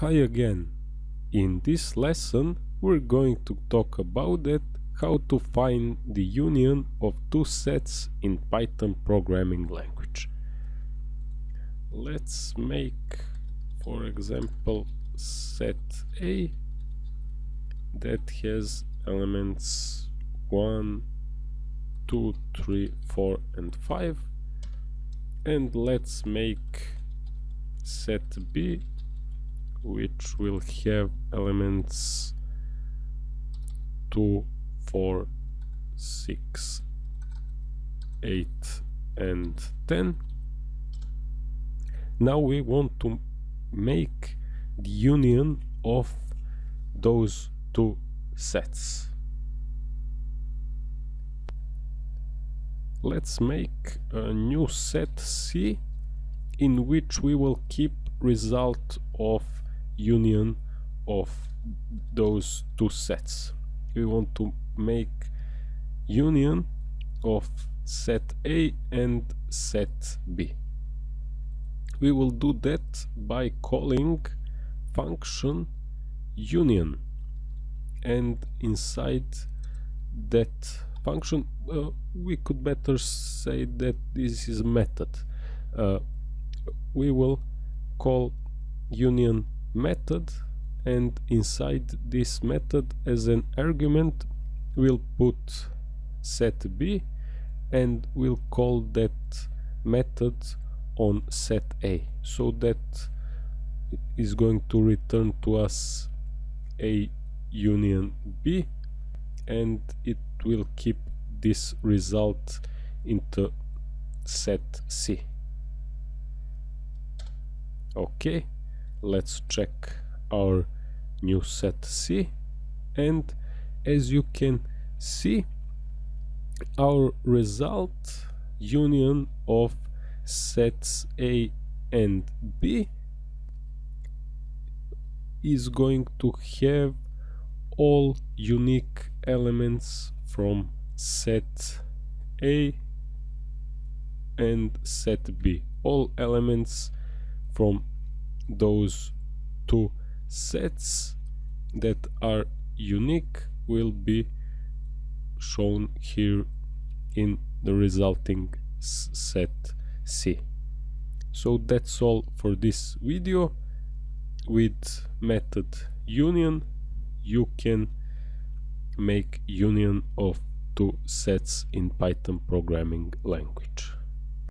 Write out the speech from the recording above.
Hi again. In this lesson we're going to talk about it, how to find the union of two sets in Python programming language. Let's make for example set A that has elements 1, 2, 3, 4 and 5 and let's make set B which will have elements 2, 4, 6, 8 and 10. Now we want to make the union of those two sets. Let's make a new set C in which we will keep result of union of those two sets. We want to make union of set A and set B. We will do that by calling function union and inside that function uh, we could better say that this is method uh, we will call union method and inside this method as an argument we'll put set b and we'll call that method on set a. So that is going to return to us a union b and it will keep this result into set c. Okay let's check our new set C. And as you can see our result union of sets A and B is going to have all unique elements from set A and set B. All elements from those two sets that are unique will be shown here in the resulting set C. So that's all for this video. With method union you can make union of two sets in Python programming language.